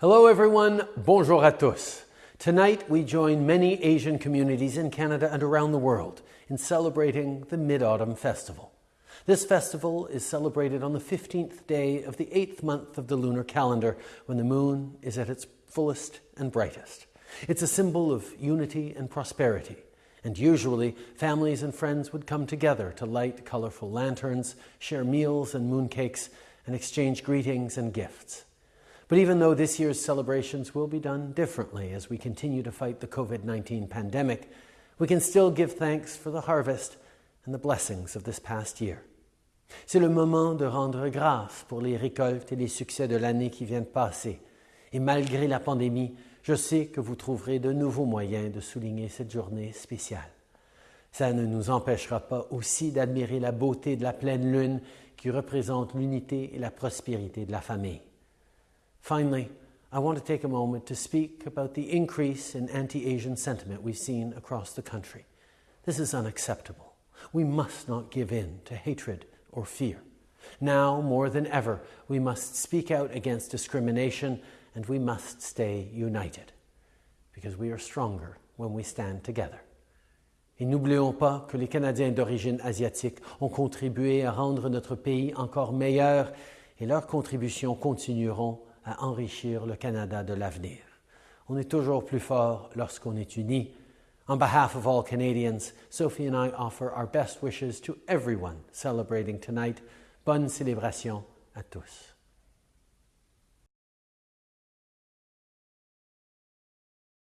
Hello everyone, bonjour à tous. Tonight we join many Asian communities in Canada and around the world in celebrating the Mid-Autumn Festival. This festival is celebrated on the 15th day of the eighth month of the lunar calendar when the moon is at its fullest and brightest. It's a symbol of unity and prosperity, and usually families and friends would come together to light colorful lanterns, share meals and mooncakes, and exchange greetings and gifts. But even though this year's celebrations will be done differently as we continue to fight the COVID-19 pandemic, we can still give thanks for the harvest and the blessings of this past year. C'est le moment de rendre grâce pour les récoltes et les succès de l'année qui vient de passer. Et malgré la pandémie, je sais que vous trouverez de nouveaux moyens de souligner cette journée spéciale. Ça ne nous empêchera pas aussi d'admirer la beauté de la pleine lune qui représente l'unité et la prospérité de la famille. Finally, I want to take a moment to speak about the increase in anti-Asian sentiment we've seen across the country. This is unacceptable. We must not give in to hatred or fear. Now, more than ever, we must speak out against discrimination and we must stay united because we are stronger when we stand together. Et n'oublions pas que les Canadiens d'origine asiatique ont contribué à rendre notre pays encore meilleur et leurs contributions continueront à enrichir le Canada de l'avenir. On est toujours plus fort lorsqu'on est unis. On behalf of all Canadians, Sophie and I offer our best wishes to everyone celebrating tonight. Bonne célébration à tous.